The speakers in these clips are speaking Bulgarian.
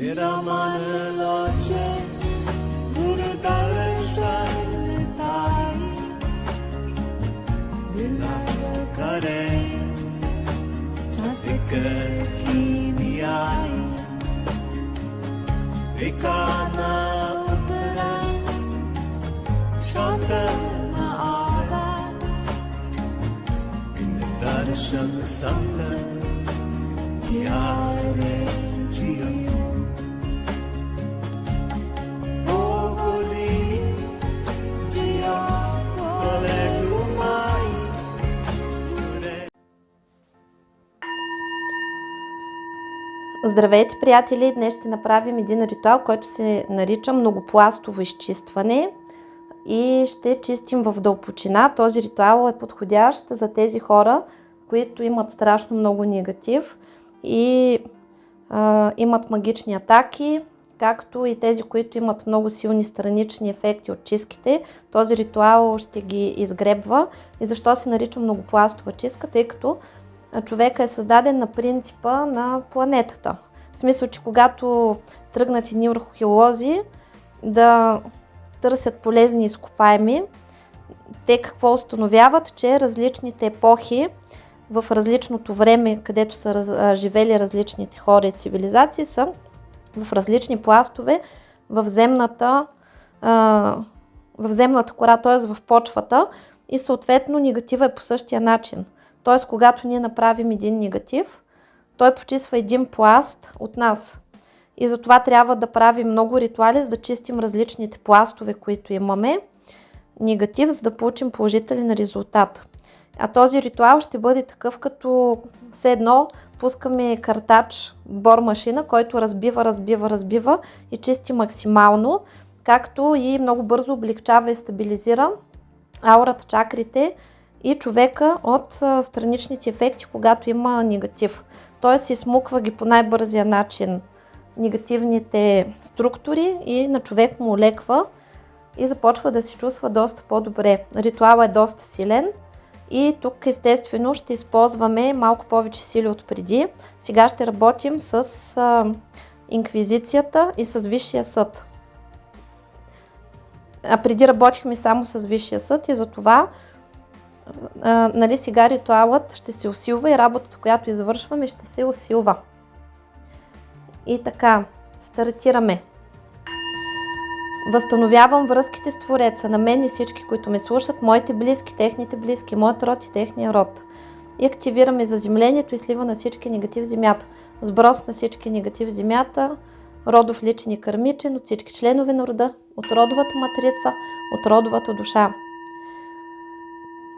Viramanıloce Burudarışanıtay Dilakare Çatıkıkiniyay Vikana utara Şantana aga Bindarışanı sandı Diyare Ciyanı Здравейте, приятели! Днес ще направим един ритуал, който се нарича многопластово изчистване и ще чистим в дълбочина. Този ритуал е подходящ за тези хора, които имат страшно много негатив и а, имат магични атаки, както и тези, които имат много силни странични ефекти от чистките. Този ритуал ще ги изгребва. И защо се нарича многопластова чистка? Тъй като човека е създаден на принципа на планетата. В смисъл, че когато тръгнат едни археолози да търсят полезни изкопаеми, те какво установяват, че различните епохи в различното време, където са раз, живели различните хора и цивилизации, са в различни пластове в земната, а, в земната кора, т.е. в почвата и съответно негатива е по същия начин. Т.е. когато ние направим един негатив, той почиства един пласт от нас. И затова трябва да правим много ритуали, за да чистим различните пластове, които имаме. Негатив, за да получим положителен резултат. А този ритуал ще бъде такъв, като все едно пускаме картач, бор машина, който разбива, разбива, разбива и чисти максимално, както и много бързо облегчава и стабилизира аурата, чакрите и човека от страничните ефекти, когато има негатив. Той си смуква ги по най-бързия начин негативните структури и на човек му леква и започва да се чувства доста по-добре. Ритуалът е доста силен и тук естествено ще използваме малко повече сили от преди. Сега ще работим с а, инквизицията и с Висшия съд. А преди работихме само с Висшия съд и затова а, нали, сега ритуалът ще се усилва и работата, която извършваме, ще се усилва. И така, стартираме. Възстановявам връзките с Твореца, на мен и всички, които ме слушат, моите близки, техните близки, моят род и техния род. И активираме заземлението и слива на всички негатив в земята. Сброс на всички негатив в земята, родов личен и кърмичен, от всички членове на рода, от родовата матрица, от родовата душа.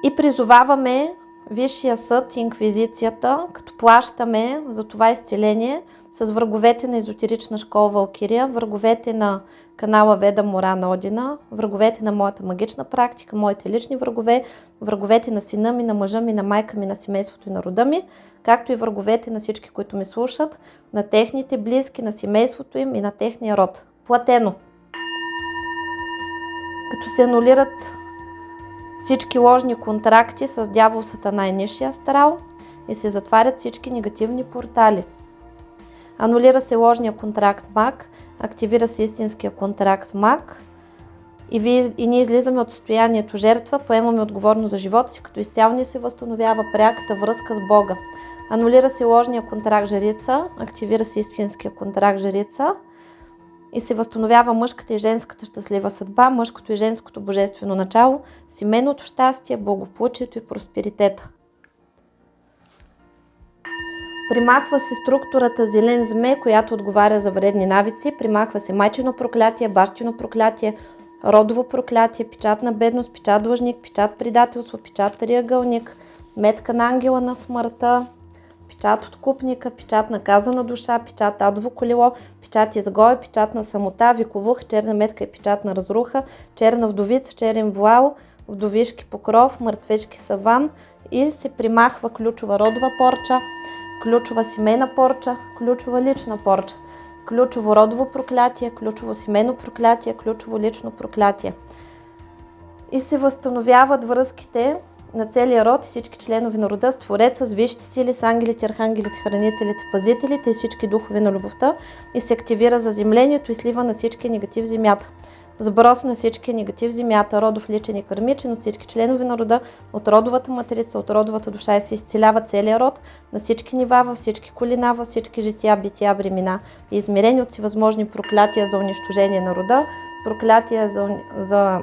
И призоваваме Висшия съд и инквизицията, като плащаме за това изцеление с враговете на езотерична школа Валкирия, враговете на канала Веда Мора на Одина, враговете на моята магична практика, моите лични врагове, враговете на сина ми, на мъжа ми, на майка ми, на семейството и на рода ми, както и враговете на всички, които ми слушат, на техните близки, на семейството им и на техния род. Платено! Като се анулират всички ложни контракти с дявол Сатана и Нишия астрал и се затварят всички негативни портали. Анулира се ложния контракт МАК, активира се истинския контракт МАК и, ви, и ние излизаме от състоянието жертва, поемаме отговорност за живота си, като изцяло ни се възстановява пряката връзка с Бога. Анулира се ложния контракт жрица, активира се истинския контракт жрица и се възстановява мъжката и женската щастлива съдба, мъжкото и женското божествено начало, семейното щастие, благополучието и просперитета. Примахва се структурата зелен зме, която отговаря за вредни навици. Примахва се майчино проклятие, бащино проклятие, родово проклятие, печат на бедност, печат длъжник, печат предателство, печат триъгълник, метка на ангела на смъртта, печат от купника, печат на казана душа, печат адово колело, печат изгой, печат на самота, виковух, черна метка и печат на разруха, черна вдовица, черен вуал, вдовишки покров, мъртвешки саван и се примахва ключова родова порча, ключова семейна порча, ключова лична порча, ключово родово проклятие, ключово семейно проклятие, ключово лично проклятие. И се възстановяват връзките на целия род и всички членове на рода с с висшите сили, с ангелите, архангелите, хранителите, пазителите и всички духове на любовта и се активира за землението и слива на всички негатив земята. Сброс на всички негатив земята, родов личен и кърмичен от всички членове на рода, от родовата матрица, от родовата душа и се изцелява целия род на всички нива, във всички колина, във всички жития, бития, бремена и измерени от всевъзможни проклятия за унищожение на рода, проклятия за, за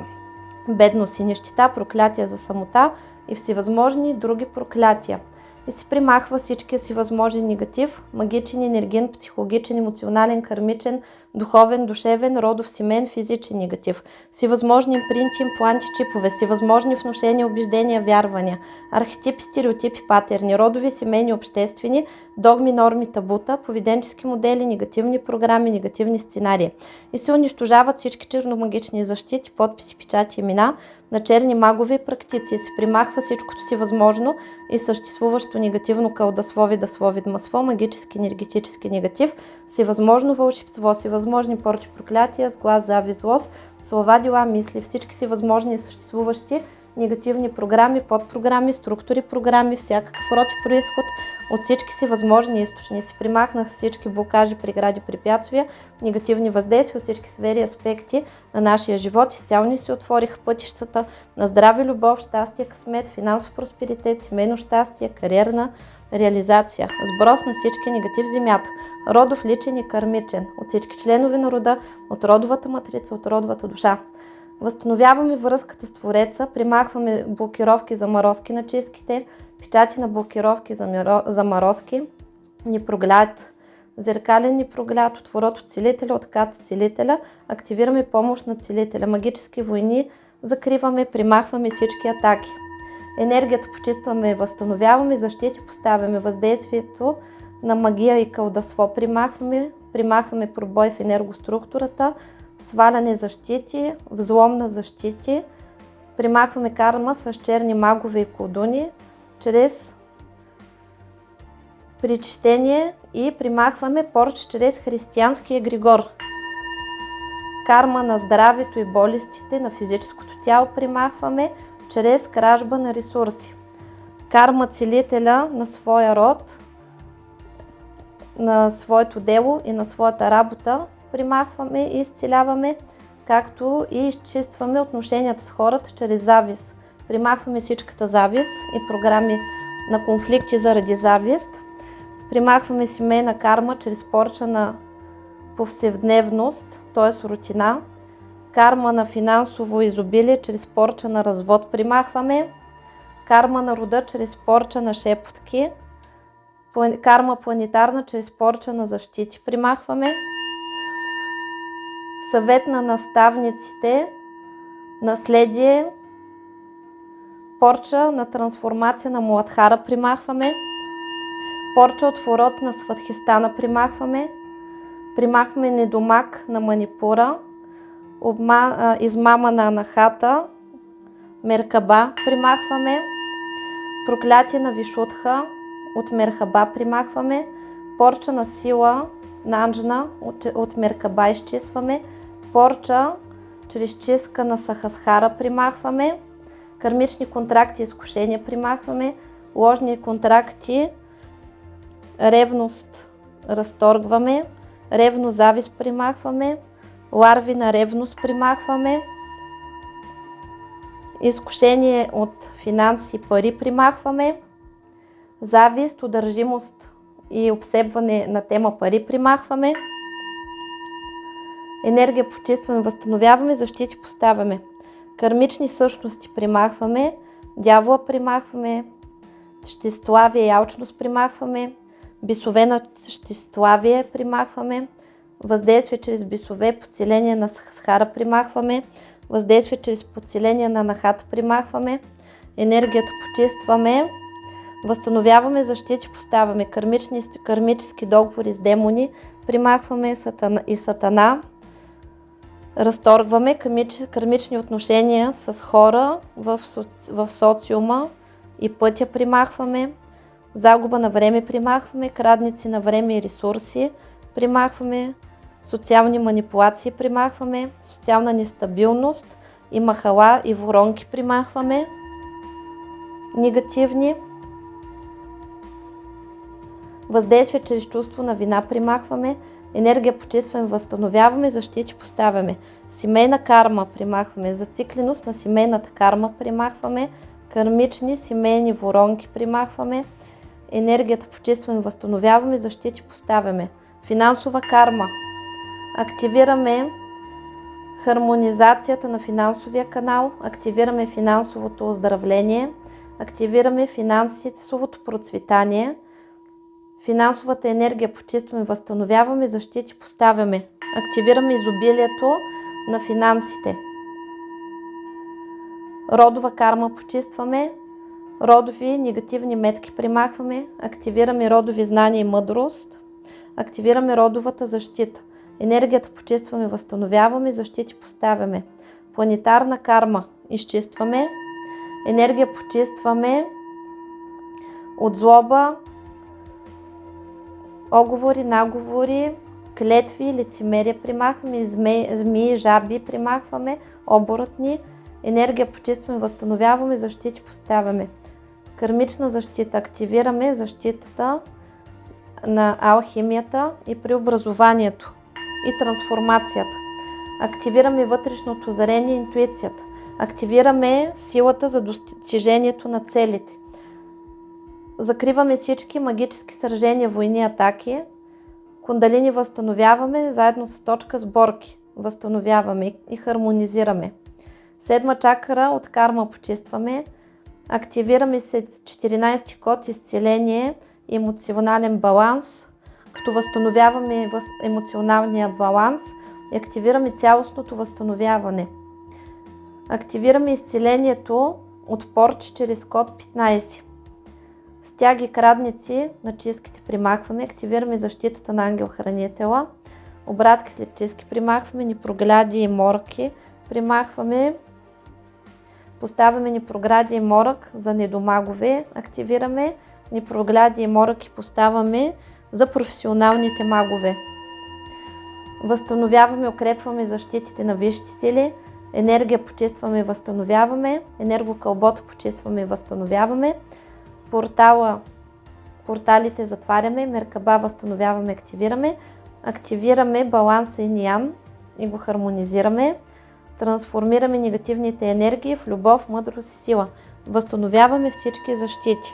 бедност и нищета, проклятия за самота и всевъзможни други проклятия. И се примахва всичкия си възможен негатив, магичен, енергиен, психологичен, емоционален, кармичен, духовен, душевен, родов, семен, физичен негатив. Всевъзможни импринти, импланти, чипове, всевъзможни вношения, убеждения, вярвания, архетипи, стереотипи, патерни, родови, семейни, обществени, догми, норми, табута, поведенчески модели, негативни програми, негативни сценарии. И се унищожават всички черномагични защити, подписи, печати, имена на черни магове и практици. Се примахва всичкото си възможно и съществуващо негативно кълдаслови, даслови, масло, магически, енергетически негатив, всевъзможно вълшебство, всевъзможни порчи, проклятия, сглаз, завист, злост, слова, дела, мисли, всички си възможни и съществуващи негативни програми, подпрограми, структури, програми, всякакъв род и происход от всички си възможни източници. Примахнах всички блокажи, прегради, препятствия, негативни въздействия от всички сфери аспекти на нашия живот. Изцяло ни се отвориха пътищата на здраве, любов, щастие, късмет, финансов просперитет, семейно щастие, кариерна реализация. Сброс на всички негатив земята. Родов, личен и кармичен. От всички членове на рода, от родовата матрица, от родовата душа. Възстановяваме връзката с Твореца, примахваме блокировки за морозки на чистките, печати на блокировки за заморозки, ни проглед, зеркален ни прогляд, отворот от целителя, откат целителя, активираме помощ на целителя, магически войни, закриваме, примахваме всички атаки. Енергията почистваме, възстановяваме, защити поставяме, въздействието на магия и кълдасво примахваме, примахваме пробой в енергоструктурата, сваляне защити, взлом на защити, примахваме карма с черни магове и колдуни, чрез причтение и примахваме порч чрез християнския Григор. Карма на здравето и болестите на физическото тяло примахваме чрез кражба на ресурси. Карма целителя на своя род, на своето дело и на своята работа примахваме и изцеляваме, както и изчистваме отношенията с хората чрез завист. Примахваме всичката завист и програми на конфликти заради завист. Примахваме семейна карма чрез порча на повседневност, т.е. рутина. Карма на финансово изобилие чрез порча на развод примахваме. Карма на рода чрез порча на шепотки. Карма планетарна чрез порча на защити примахваме съвет на наставниците, наследие, порча на трансформация на Муладхара примахваме, порча от ворот на Сватхистана примахваме, примахваме недомак на Манипура, обма, а, измама на Анахата, Меркаба примахваме, проклятие на Вишутха от Мерхаба примахваме, порча на сила на Анджна от, от Меркаба изчистваме, порча, чрез чистка на Сахасхара примахваме, кармични контракти, изкушения примахваме, ложни контракти, ревност разторгваме, ревно завист примахваме, ларви на ревност примахваме, изкушение от финанси пари примахваме, завист, удържимост и обсебване на тема пари примахваме, енергия почистваме, възстановяваме, защити поставяме. Кармични същности примахваме, дявола примахваме, щеславие и алчност примахваме, бисове на щеславие примахваме, въздействие чрез бисове, подселение на схара примахваме, въздействие чрез подселение на нахата примахваме, енергията почистваме, възстановяваме защити, поставяме кармични, кармически договори с демони, примахваме сатана, и сатана, разторгваме кармични отношения с хора в, в социума и пътя примахваме, загуба на време примахваме, крадници на време и ресурси примахваме, социални манипулации примахваме, социална нестабилност и махала и воронки примахваме, негативни. Въздействие чрез чувство на вина примахваме. Енергия почистваме, възстановяваме, защити поставяме. Семейна карма примахваме. Зацикленост на семейната карма примахваме. Кармични семейни воронки примахваме. Енергията почистваме, възстановяваме, защити поставяме. Финансова карма. Активираме хармонизацията на финансовия канал, активираме финансовото оздравление, активираме финансовото процветание, финансовата енергия почистваме, възстановяваме, защити поставяме, активираме изобилието на финансите. Родова карма почистваме, родови негативни метки примахваме, активираме родови знания и мъдрост, активираме родовата защита. Енергията почистваме, възстановяваме, защити поставяме. Планетарна карма изчистваме. Енергия почистваме от злоба, оговори, наговори, клетви, лицемерие примахваме, змии, жаби примахваме, оборотни. Енергия почистваме, възстановяваме, защити поставяме. Кармична защита. Активираме защитата на алхимията и преобразованието и трансформацията. Активираме вътрешното зарение и интуицията. Активираме силата за достижението на целите. Закриваме всички магически сражения, войни, атаки. Кундалини възстановяваме заедно с точка сборки. Възстановяваме и хармонизираме. Седма чакра от карма почистваме. Активираме се 14 код изцеление, емоционален баланс, като възстановяваме емоционалния баланс и активираме цялостното възстановяване. Активираме изцелението от порч чрез код 15. Стяги крадници на чистките примахваме, активираме защитата на ангел-хранителя, обратки след чистки примахваме, непрогляди и морки примахваме, поставяме непрогради и морък за недомагове, активираме. Непрогляди и морък и поставяме за професионалните магове. Възстановяваме, укрепваме защитите на висшите сили, енергия почистваме и възстановяваме, енергокълбото почистваме и възстановяваме, портала, порталите затваряме, меркаба възстановяваме, активираме, активираме баланса и ниян и го хармонизираме, трансформираме негативните енергии в любов, мъдрост и сила. Възстановяваме всички защити.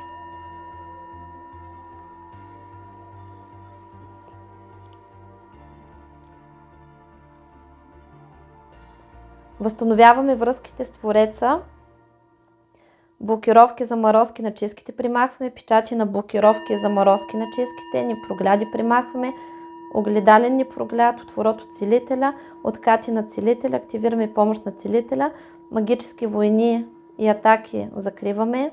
Възстановяваме връзките с Твореца. Блокировки за морозки на чистките примахваме. Печати на блокировки за морозки на чистките. Ни прогляди примахваме. Огледален ни прогляд, отворот от целителя, откати на целителя, активираме помощ на целителя, магически войни и атаки закриваме,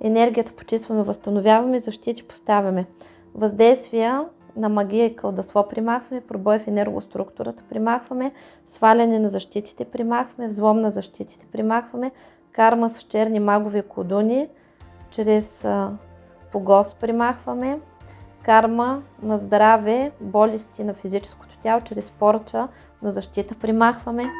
енергията почистваме, възстановяваме, защити поставяме. Въздействия на магия и кълдасло примахваме, пробой в енергоструктурата примахваме, сваляне на защитите примахваме, взлом на защитите примахваме, карма с черни магови кодуни, чрез погос примахваме, карма на здраве, болести на физическото тяло, чрез порча на защита примахваме,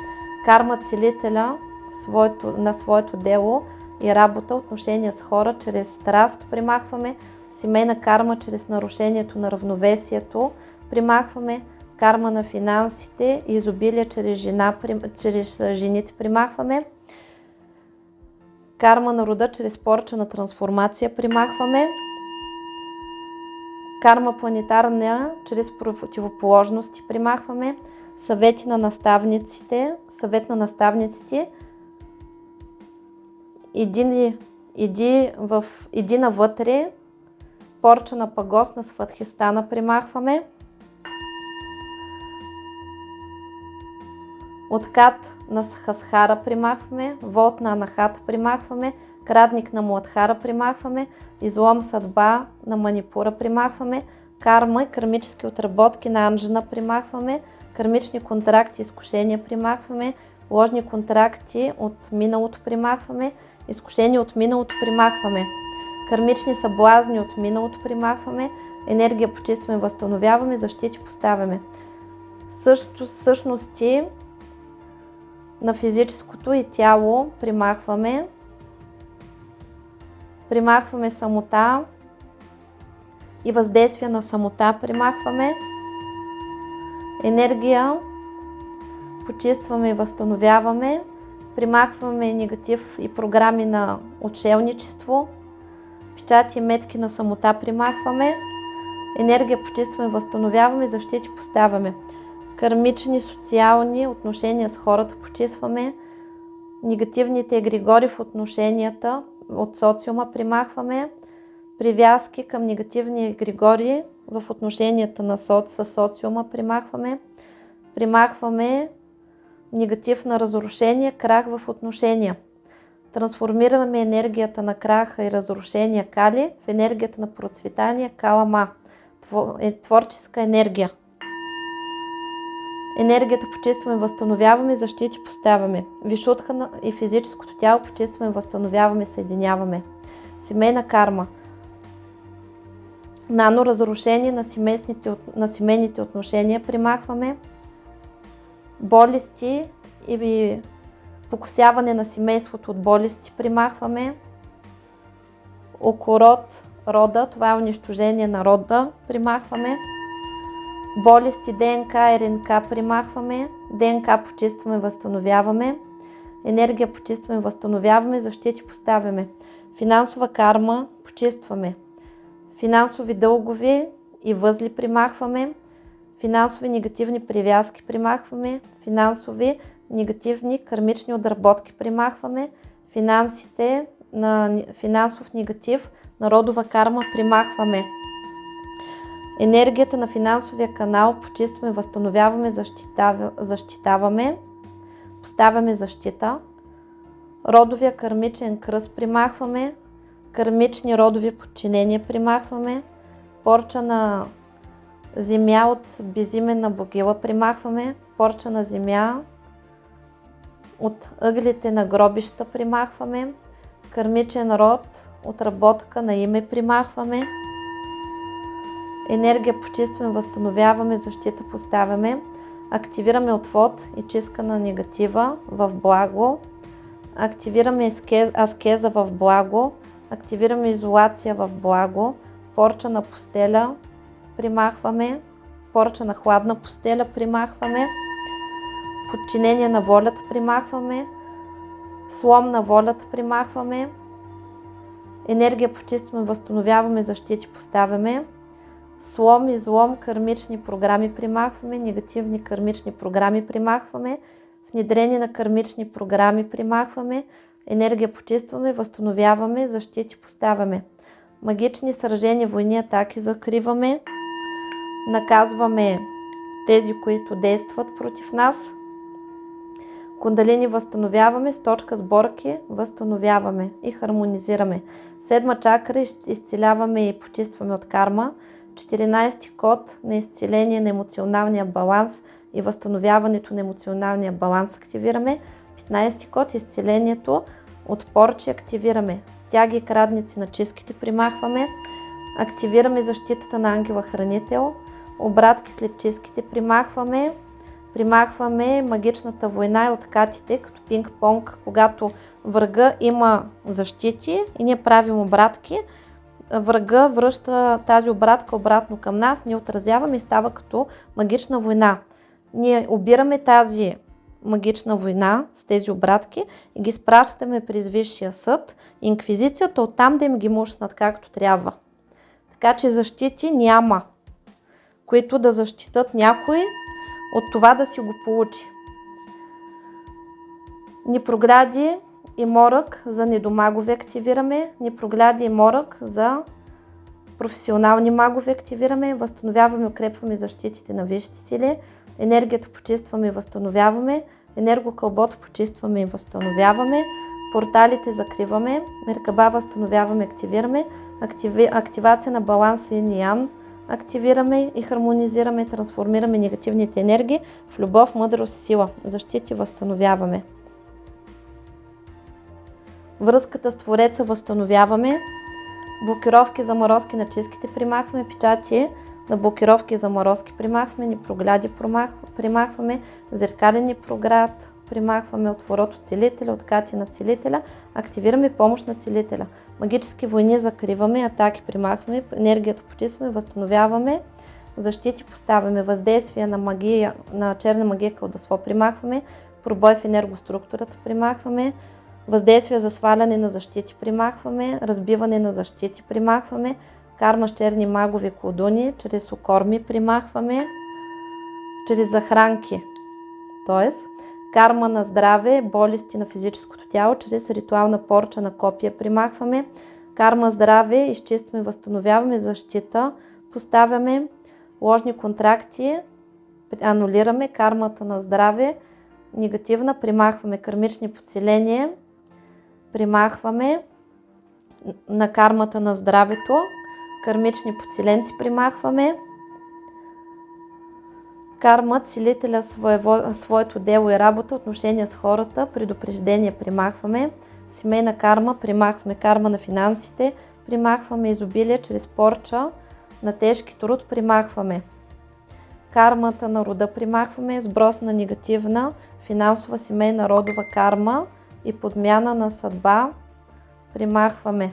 карма целителя своето, на своето дело и работа, отношения с хора, чрез страст примахваме, семейна карма чрез нарушението на равновесието, примахваме. Карма на финансите, изобилие чрез, жена, чрез жените примахваме, карма на рода чрез порча на трансформация примахваме, карма планетарна чрез противоположности примахваме, съвети на наставниците, съвет на наставниците, иди, иди, в, иди навътре, порча на пагос на Сватхистана примахваме. Откат на Хасхара примахваме, вод на Анахата примахваме, крадник на Муадхара примахваме, излом съдба на Манипура примахваме, карма и кармически отработки на Анжена примахваме, кармични контракти, изкушения примахваме, ложни контракти от миналото примахваме, изкушения от миналото примахваме. Кармични съблазни от миналото примахваме, енергия почистваме, възстановяваме, защити поставяме. Също същности на физическото и тяло примахваме. Примахваме самота и въздействие на самота примахваме. Енергия почистваме и възстановяваме. Примахваме негатив и програми на отшелничество. Печати и метки на самота примахваме. Енергия почистваме, възстановяваме, защити поставяме. Кармични, социални отношения с хората почистваме. Негативните егрегори в отношенията от социума примахваме. Привязки към негативни егрегори в отношенията на соци, с социума примахваме. Примахваме негатив на разрушение, крах в отношения. Трансформираме енергията на краха и разрушения кали в енергията на процветание калама. Е творческа енергия. Енергията почистваме, възстановяваме, защити поставяме. Вишутка и физическото тяло почистваме, възстановяваме, съединяваме. Семейна карма. Нано разрушение на, на семейните отношения примахваме. Болести и покосяване на семейството от болести примахваме. Окород, рода, това е унищожение на рода, примахваме. Болести ДНК РНК примахваме. ДНК почистваме, възстановяваме. Енергия почистваме, възстановяваме. Защити поставяме. Финансова карма почистваме. Финансови дългови и възли примахваме. Финансови негативни привязки примахваме. Финансови негативни кармични отработки примахваме. Финансите на финансов негатив, народова карма примахваме. Енергията на финансовия канал почистваме, възстановяваме, защитаваме, поставяме защита. Родовия кармичен кръст примахваме, кармични родови подчинения примахваме, порча на земя от безименна богила примахваме, порча на земя от ъглите на гробища примахваме, кармичен род, отработка на име примахваме, енергия почистваме, възстановяваме, защита поставяме, активираме отвод и чистка на негатива в благо, активираме аскеза в благо, активираме изолация в благо, порча на постеля примахваме, порча на хладна постеля примахваме, подчинение на волята примахваме, слом на волята примахваме, енергия почистваме, възстановяваме, защити поставяме, слом и злом, кармични програми примахваме, негативни кармични програми примахваме, внедрение на кармични програми примахваме, енергия почистваме, възстановяваме, защити поставяме. Магични сражения, войни, атаки закриваме, наказваме тези, които действат против нас. Кундалини възстановяваме, с точка сборки възстановяваме и хармонизираме. Седма чакра изцеляваме и почистваме от карма. 14 код на изцеление на емоционалния баланс и възстановяването на емоционалния баланс активираме. 15 код изцелението от порчи активираме. Стяги и крадници на чистките примахваме. Активираме защитата на ангела хранител. Обратки след чистките примахваме. Примахваме магичната война и откатите, като пинг-понг, когато врага има защити и ние правим обратки врага връща тази обратка обратно към нас, ние отразяваме и става като магична война. Ние обираме тази магична война с тези обратки и ги спращаме през Висшия съд, инквизицията, оттам да им ги мушнат както трябва. Така че защити няма, които да защитат някой от това да си го получи. Ни програди и морък за недомагове активираме, ни прогляди и морък за професионални магове активираме, възстановяваме, укрепваме защитите на висшите сили, енергията почистваме и възстановяваме, енергокълбото почистваме и възстановяваме, порталите закриваме, меркаба възстановяваме, активираме, активи, активация на баланса и ниян, активираме и хармонизираме, трансформираме негативните енергии в любов, мъдрост, сила. Защити възстановяваме. Връзката с Твореца възстановяваме. Блокировки, заморозки на чистките примахваме. Печати на блокировки, заморозки примахваме. Ни прогляди примахваме. Зеркалени проград, примахваме отворот от целителя, откати на целителя, активираме помощ на целителя. Магически войни закриваме, атаки примахваме, енергията почистваме, възстановяваме, защити поставяме, въздействие на, магия, на черна магия кълдасво примахваме, пробой в енергоструктурата примахваме, въздействие за сваляне на защити примахваме, разбиване на защити примахваме, карма с черни магови колдуни, чрез окорми примахваме, чрез захранки, т.е. карма на здраве, болести на физическото тяло, чрез ритуална порча на копия примахваме, карма здраве, изчистваме, възстановяваме защита, поставяме ложни контракти, анулираме кармата на здраве, негативна, примахваме кармични подселения, примахваме на кармата на здравето, кармични подселенци примахваме, карма, целителя своево, своето дело и работа, отношения с хората, предупреждение примахваме, семейна карма, примахваме карма на финансите, примахваме изобилие чрез порча, на тежки труд примахваме. Кармата на рода примахваме, сброс на негативна, финансова, семейна, родова карма и подмяна на съдба примахваме.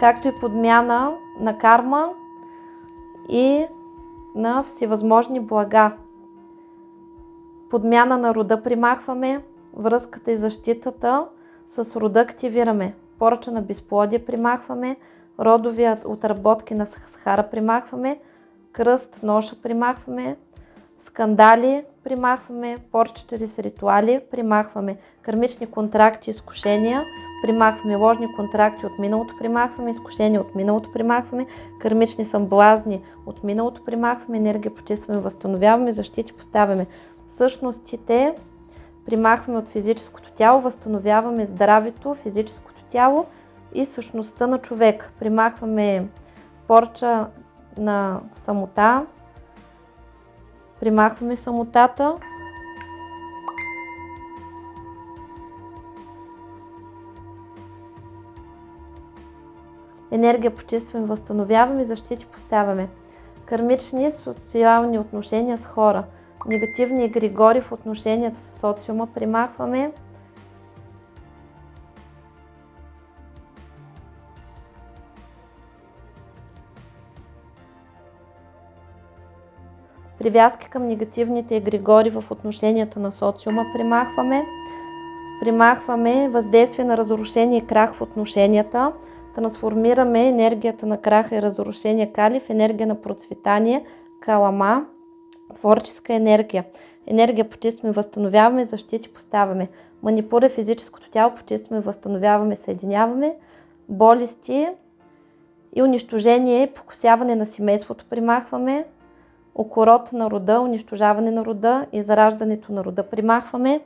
Както и подмяна на карма и на всевъзможни блага. Подмяна на рода примахваме, връзката и защитата с рода активираме. Поръча на безплодие примахваме, родовия отработки на схара примахваме, кръст, ноша примахваме, скандали примахваме, порча чрез ритуали примахваме, кармични контракти, изкушения примахваме, ложни контракти от миналото примахваме, изкушения от миналото примахваме, кармични съблазни от миналото примахваме, енергия почистваме, възстановяваме, защити поставяме. Същностите примахваме от физическото тяло, възстановяваме здравето, физическото тяло и същността на човек. Примахваме порча на самота, примахваме самотата, енергия почистваме, възстановяваме, защити поставяме. Кармични социални отношения с хора, негативни егрегори в отношенията с социума примахваме, привязки към негативните егрегори в отношенията на социума примахваме. Примахваме въздействие на разрушение и крах в отношенията. Трансформираме енергията на краха и разрушение кали в енергия на процветание, калама, творческа енергия. Енергия почистваме, възстановяваме, защити поставяме. Манипура физическото тяло, почистваме, възстановяваме, съединяваме. Болести и унищожение, покосяване на семейството примахваме окорот на рода, унищожаване на рода и зараждането на рода примахваме.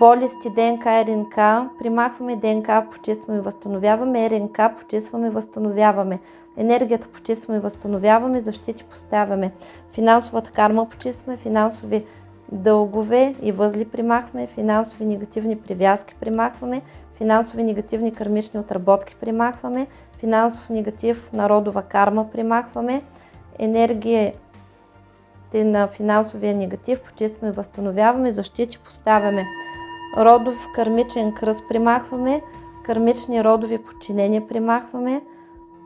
Болести ДНК и РНК, примахваме ДНК, почистваме и възстановяваме, РНК, почистваме възстановяваме. Енергията почистваме възстановяваме, защити поставяме. Финансовата карма почистваме, финансови дългове и възли примахваме, финансови негативни привязки примахваме, финансови негативни кармични отработки примахваме, финансов негатив народова карма примахваме, енергия на финансовия негатив, почистваме, възстановяваме, защити поставяме. Родов кармичен кръст примахваме, кармични родови подчинения примахваме,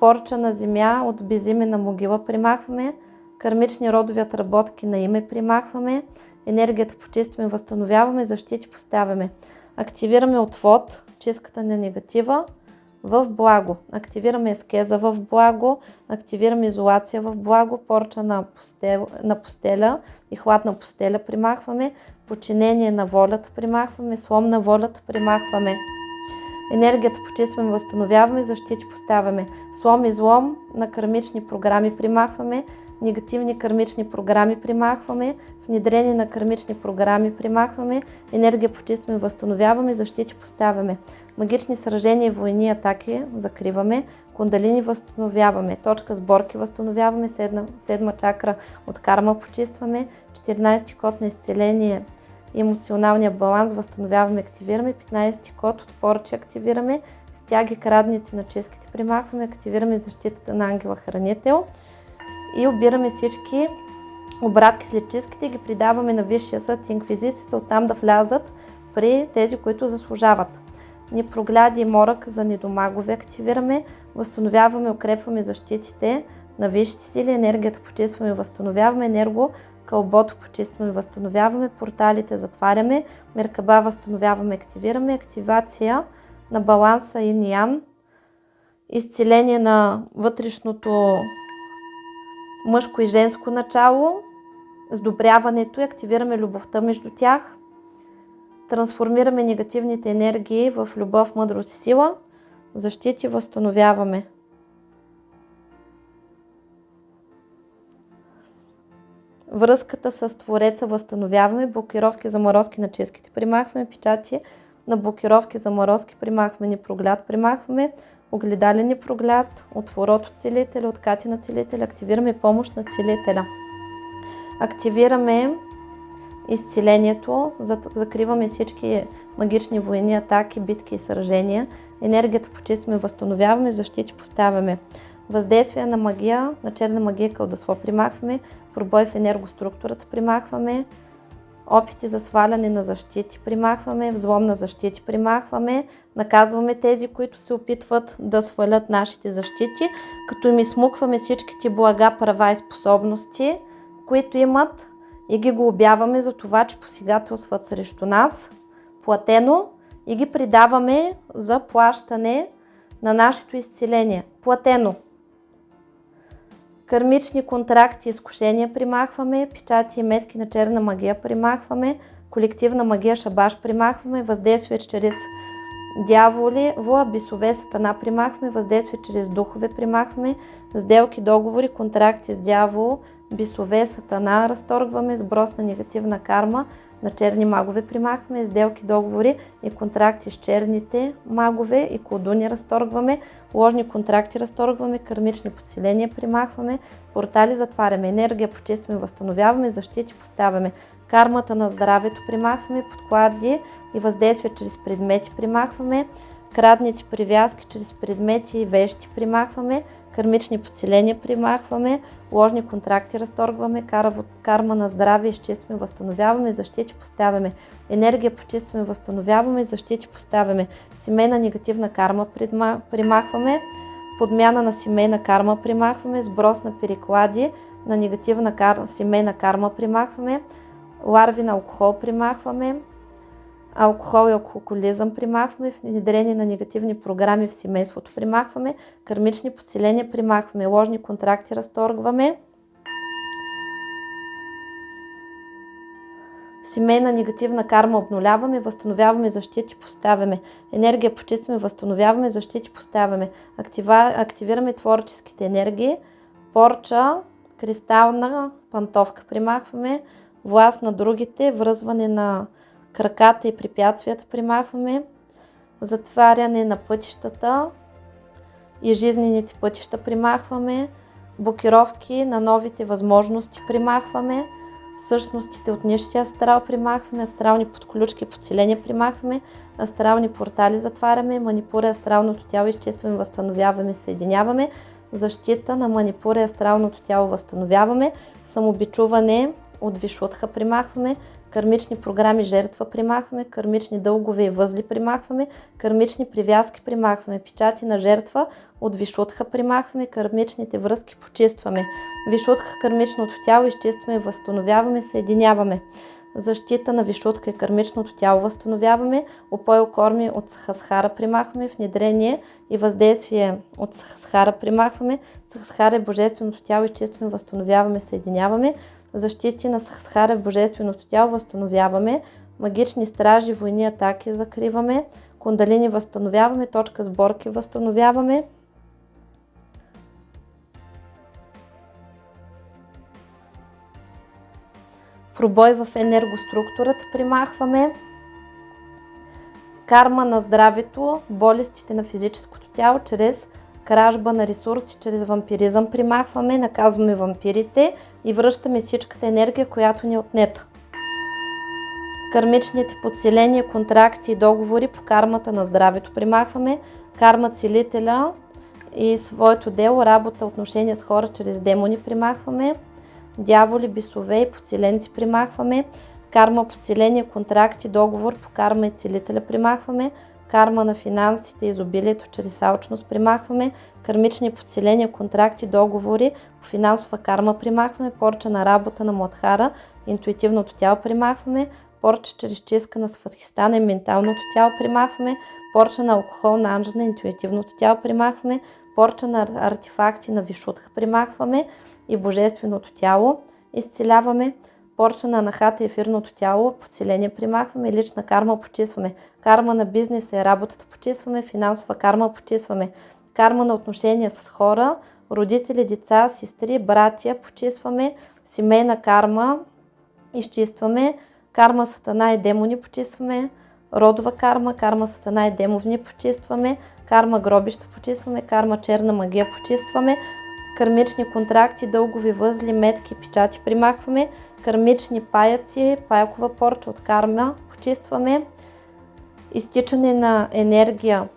порча на земя от безимена могила примахваме, кармични родови отработки на име примахваме, енергията почистваме, възстановяваме, защити поставяме. Активираме отвод, чистката на негатива, в благо. Активираме ескеза в благо, активираме изолация в благо, порча на, постел, на постеля и хладна постеля примахваме, подчинение на волята примахваме, слом на волята примахваме. Енергията почистваме, възстановяваме, защити поставяме. Слом и злом на кармични програми примахваме, негативни кармични програми примахваме, внедрение на кармични програми примахваме, енергия почистваме, възстановяваме, защити поставяме. Магични сражения, войни, атаки закриваме, кундалини възстановяваме, точка сборки възстановяваме, седма, седма чакра от карма почистваме, 14 код на изцеление емоционалния баланс възстановяваме, активираме, 15 код от поръчи активираме, стяги крадници на ческите примахваме, активираме защитата на ангела хранител и обираме всички обратки след чистките ги придаваме на Висшия съд и инквизицията, оттам да влязат при тези, които заслужават. Непрогляди и морък за недомагове активираме, възстановяваме, укрепваме защитите на висшите сили, енергията почистваме, възстановяваме, енерго кълбото почистваме, възстановяваме, порталите затваряме, меркаба възстановяваме, активираме, активация на баланса и ниян, изцеление на вътрешното мъжко и женско начало, сдобряването и активираме любовта между тях, трансформираме негативните енергии в любов, мъдрост и сила, защити възстановяваме. Връзката с Твореца възстановяваме, блокировки, заморозки на ческите примахваме, печати на блокировки, заморозки примахваме, непрогляд примахваме, огледален непрогляд, отворот от целителя, откати на целителя, активираме помощ на целителя. Активираме изцелението, закриваме всички магични войни, атаки, битки и сражения, енергията почистваме, възстановяваме, защити поставяме. Въздействие на магия, на черна магия кълдасло примахваме, пробой в енергоструктурата примахваме, опити за сваляне на защити примахваме, взлом на защити примахваме, наказваме тези, които се опитват да свалят нашите защити, като им измукваме всичките блага, права и способности, които имат и ги глобяваме за това, че посегателстват срещу нас, платено и ги придаваме за плащане на нашето изцеление. Платено. Кърмични контракти, изкушения примахваме, печати и метки на черна магия примахваме, колективна магия шабаш примахваме, въздействие чрез дяволи, вла, бисове, сатана примахваме, въздействие чрез духове примахваме, сделки, договори, контракти с дявол, бисове, сатана разторгваме, сброс на негативна карма, на черни магове примахваме, сделки, договори и контракти с черните магове и колдуни разторгваме, ложни контракти разторгваме, кармични подселения примахваме, портали затваряме, енергия почистваме, възстановяваме, защити поставяме, кармата на здравето примахваме, подклади и въздействие чрез предмети примахваме, крадници, привязки чрез предмети и вещи примахваме, кармични подселения примахваме, ложни контракти разторгваме, карма на здраве изчистваме, възстановяваме, защити поставяме, енергия почистваме, възстановяваме, защити поставяме, семейна негативна карма примахваме, подмяна на семейна карма примахваме, сброс на переклади на негативна кар... семейна карма примахваме, ларви на алкохол примахваме, алкохол и алкохолизъм примахваме, внедрение на негативни програми в семейството примахваме, кармични подселения примахваме, ложни контракти разторгваме, семейна негативна карма обнуляваме, възстановяваме защити, поставяме. Енергия почистваме, възстановяваме, защити, поставяме. Актива, активираме творческите енергии. Порча, кристална пантовка примахваме. Власт на другите, връзване на краката и препятствията примахваме, затваряне на пътищата и жизнените пътища примахваме, блокировки на новите възможности примахваме, същностите от нищия астрал примахваме, астрални подключки и подселения примахваме, астрални портали затваряме, манипура астралното тяло изчистваме, възстановяваме, съединяваме, защита на манипура астралното тяло възстановяваме, самобичуване от вишутха примахваме, Кърмични програми жертва примахваме, кърмични дългове и възли примахваме, кърмични привязки примахваме, печати на жертва от вишутха примахваме, кърмичните връзки почистваме. Вишутха кърмичното тяло изчистваме, възстановяваме, съединяваме. Защита на вишутка и кърмичното тяло възстановяваме, опойл корми от сахасхара примахваме, внедрение и въздействие от сахасхара примахваме, сахасхара е божественото тяло изчистваме, възстановяваме, съединяваме, защити на Сахара в Божественото тяло възстановяваме, магични стражи, войни, атаки закриваме, кундалини възстановяваме, точка сборки възстановяваме. Пробой в енергоструктурата примахваме. Карма на здравето, болестите на физическото тяло чрез кражба на ресурси чрез вампиризъм примахваме, наказваме вампирите и връщаме всичката енергия, която ни е отнета. Кармичните подселения, контракти и договори по кармата на здравето примахваме, карма целителя и своето дело, работа, отношения с хора чрез демони примахваме, дяволи, бесове и подселенци примахваме, карма, подселение, контракти, договор по карма и целителя примахваме, карма на финансите, изобилието чрез алчност примахваме, кармични подселения, контракти, договори по финансова карма примахваме, порча на работа на Младхара, интуитивното тяло примахваме, порча чрез чистка на сватхистана и менталното тяло примахваме, порча на алкохол на анжа интуитивното тяло примахваме, порча на артефакти на вишутха примахваме и божественото тяло изцеляваме, порча на анахата и ефирното тяло, подселение примахваме, лична карма почистваме, карма на бизнеса и работата почистваме, финансова карма почистваме, карма на отношения с хора, родители, деца, сестри, братия почистваме, семейна карма изчистваме, карма сатана и демони почистваме, родова карма, карма сатана и демовни почистваме, карма гробища почистваме, карма черна магия почистваме, кармични контракти, дългови възли, метки, печати. Примахваме, кармични паяци, паякова порча от карма почистваме, изтичане на енергия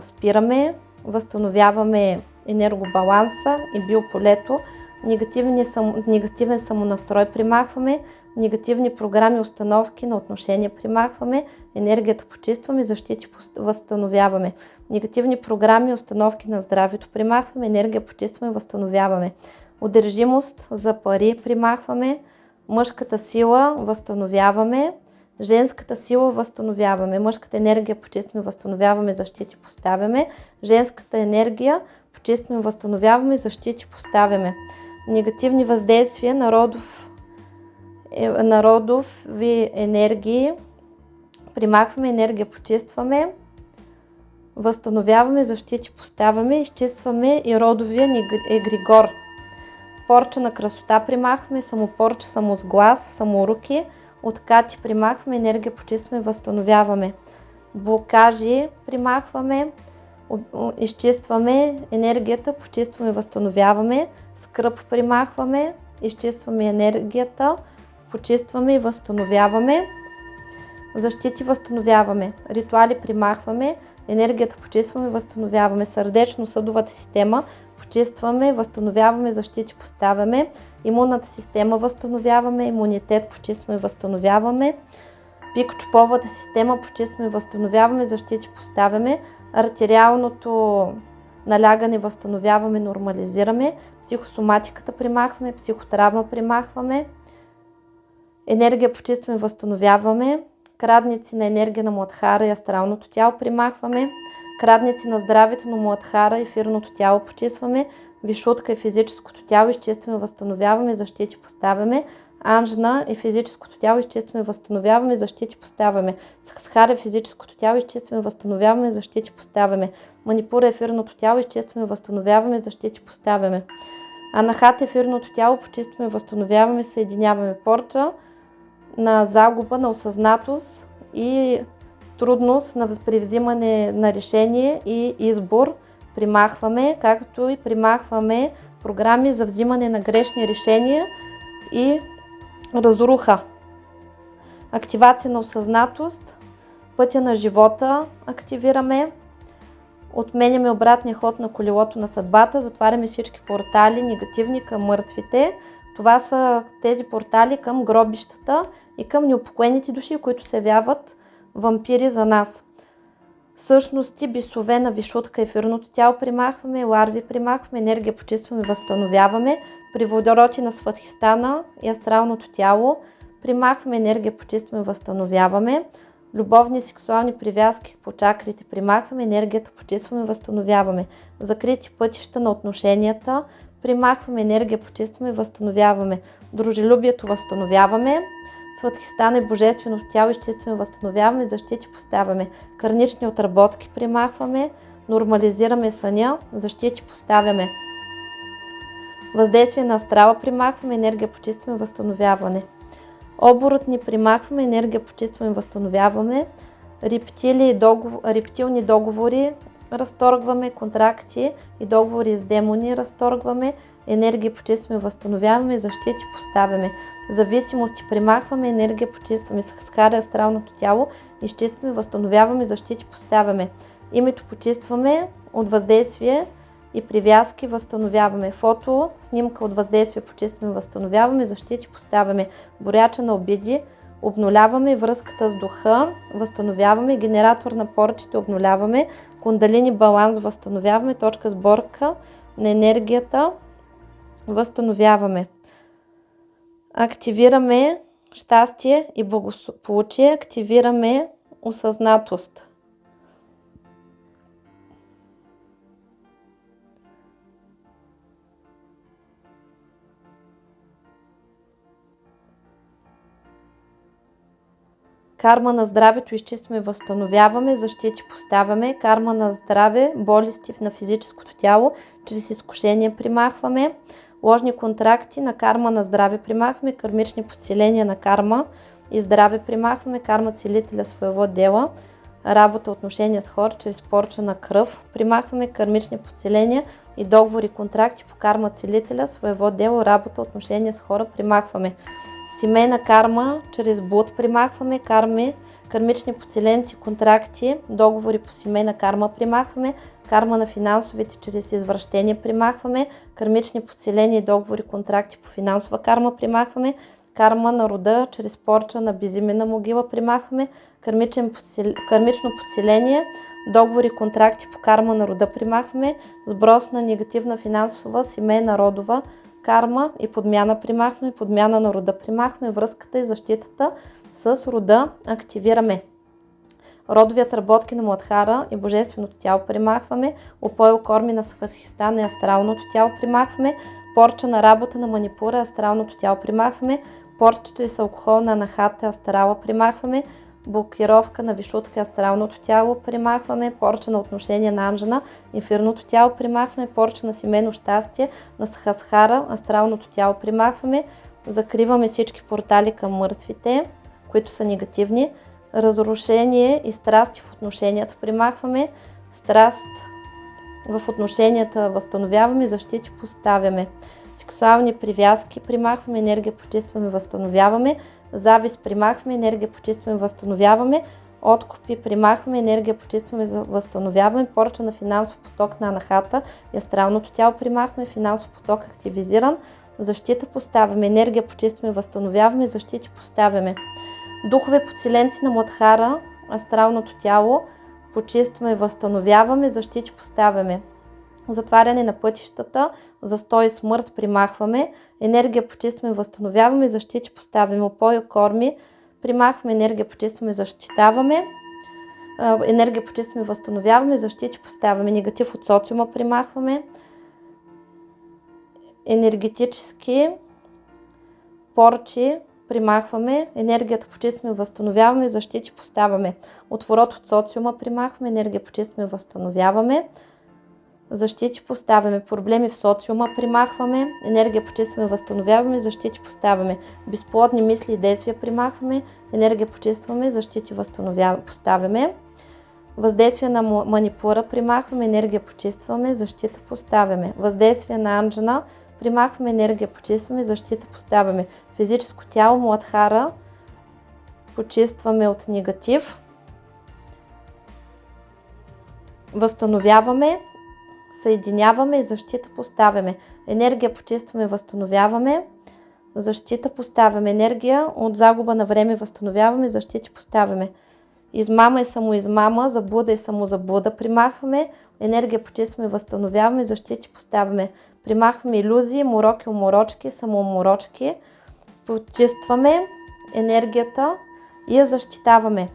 спираме, възстановяваме енергобаланса и биополето, негативен, негативен самонастрой примахваме, негативни програми, установки на отношения примахваме, енергията почистваме, защити възстановяваме. Негативни програми, установки на здравето примахваме, енергия почистваме, възстановяваме. Удържимост за пари примахваме, мъжката сила възстановяваме, женската сила възстановяваме, мъжката енергия почистваме, възстановяваме, защити поставяме, женската енергия почистваме, възстановяваме, защити поставяме. Негативни въздействия на родов е, народови енергии. Примахваме енергия, почистваме, възстановяваме, защити поставяме, изчистваме и родовия егригор. Порча на красота примахваме, самопорча, самосглас, саморуки, откати примахваме, енергия почистваме, възстановяваме. Блокажи примахваме, изчистваме енергията, почистваме, възстановяваме, скръп примахваме, изчистваме енергията, почистваме и възстановяваме. Защити възстановяваме. Ритуали примахваме. Енергията почистваме, възстановяваме. Сърдечно-съдовата система почистваме, възстановяваме, защити поставяме. Имунната система възстановяваме. Имунитет почистваме, възстановяваме. Пикочоповата система почистваме, възстановяваме, защити поставяме. Артериалното налягане възстановяваме, нормализираме. Психосоматиката примахваме, психотравма примахваме енергия почистваме, възстановяваме, крадници на енергия на Младхара и астралното тяло примахваме, крадници на здравето на Младхара и ефирното тяло почистваме, вишутка и физическото тяло изчистваме, възстановяваме, защити поставяме, Анжна и физическото тяло изчистваме, възстановяваме, защити поставяме. Схара физическото тяло изчистваме, възстановяваме, защити поставяме. Манипура ефирното тяло изчистваме, възстановяваме, защити поставяме. Анахат ефирното тяло почистваме, възстановяваме, съединяваме. Порча на загуба на осъзнатост и трудност на възпревзимане на решение и избор примахваме, както и примахваме програми за взимане на грешни решения и разруха. Активация на осъзнатост, пътя на живота активираме, отменяме обратния ход на колелото на съдбата, затваряме всички портали негативни към мъртвите, това са тези портали към гробищата и към неупокоените души, които се явяват вампири за нас. Същности, бисове на вишутка, ефирното тяло примахваме, ларви примахваме, енергия почистваме, възстановяваме, при водороти на сватхистана и астралното тяло примахваме, енергия почистваме, възстановяваме, любовни и сексуални привязки по чакрите примахваме, енергията почистваме, възстановяваме, закрити пътища на отношенията, примахваме енергия, почистваме, възстановяваме. Дружелюбието възстановяваме. Сватхистан е божественото тяло, изчистваме, възстановяваме, защити поставяме. Карнични отработки примахваме, нормализираме съня, защити поставяме. Въздействие на астрала примахваме, енергия почистваме, възстановяване. Оборот ни примахваме, енергия почистваме, възстановяваме. Рептили, договор, рептилни договори разторгваме контракти и договори с демони, разторгваме енергия почистваме, възстановяваме, защити поставяме. Зависимости примахваме, енергия почистваме, схаря астралното тяло, изчистваме, възстановяваме, защити поставяме. Името почистваме от въздействие и привязки възстановяваме. Фото, снимка от въздействие почистваме, възстановяваме, защити поставяме. Боряча на обиди, обнуляваме връзката с духа, възстановяваме, генератор на порчите обнуляваме, кундалини баланс възстановяваме, точка сборка на енергията възстановяваме. Активираме щастие и благополучие, активираме осъзнатост. Карма на здравето изчистваме, възстановяваме, защити поставяме. Карма на здраве, болести на физическото тяло, чрез изкушение примахваме. Ложни контракти на карма на здраве примахваме. Кармични подселения на карма и здраве примахваме. Карма целителя своего дела. Работа, отношения с хора, чрез порча на кръв. Примахваме кармични подселения и договори, контракти по карма целителя, своего дело, работа, отношения с хора примахваме. Семейна карма, чрез блуд примахваме, карми, кармични поцеленци, контракти, договори по семейна карма примахваме, карма на финансовите чрез извращение примахваме, кармични подселения и договори, контракти по финансова карма примахваме, карма на рода чрез порча на безимена могила примахваме, подсел... кармично подселение, договори, контракти по карма на рода примахваме, сброс на негативна финансова, семейна, родова, карма и подмяна примахваме, подмяна на рода примахваме, връзката и защитата с рода активираме. Родовият работки на Младхара и Божественото тяло примахваме, опоил корми на Сватхистана и астралното тяло примахваме, порча на работа на манипура, астралното тяло примахваме, порча чрез алкохол на нахата, астрала примахваме, блокировка на вишутка, астралното тяло примахваме, порча на отношение на Анжена, инфирното тяло примахваме, порча на семейно щастие, на Сахасхара, астралното тяло примахваме, закриваме всички портали към мъртвите, които са негативни, разрушение и страсти в отношенията. Примахваме, страст в отношенията възстановяваме, защити поставяме. Сексуални привязки примахваме, енергия почистваме, възстановяваме, завист примахваме, енергия почистваме, възстановяваме, откупи примахваме, енергия почистваме, възстановяваме, порча на финансов поток на анахата и астралното тяло примахваме, финансов поток активизиран, защита поставяме, енергия почистваме, възстановяваме, защити поставяме. Духове подселенци на Младхара, астралното тяло, почистваме, възстановяваме, защити поставяме. Затваряне на пътищата, застой и смърт примахваме, енергия почистваме, възстановяваме, защити поставяме, опоя корми, примахваме енергия, почистваме, защитаваме, енергия почистваме, възстановяваме, защити поставяме, негатив от социума примахваме, енергетически порчи примахваме, енергията почистваме, възстановяваме, защити поставяме, отворот от социума примахваме, енергия почистваме, възстановяваме, защити поставяме, проблеми в социума примахваме, енергия почистваме, възстановяваме, защити поставяме, безплодни мисли и действия примахваме, енергия почистваме, защити възстановяваме, поставяме, въздействие на манипура примахваме, енергия почистваме, защита поставяме, въздействие на анджана примахваме, енергия почистваме, защита поставяме, физическо тяло, младхара, почистваме от негатив, възстановяваме, съединяваме и защита поставяме. Енергия почистваме, възстановяваме. Защита поставяме. Енергия от загуба на време възстановяваме, защити поставяме. Измама и самоизмама, заблуда и самозаблуда примахваме. Енергия почистваме, възстановяваме, защити поставяме. Примахваме иллюзии, мороки, уморочки, самоуморочки. Почистваме енергията и я защитаваме.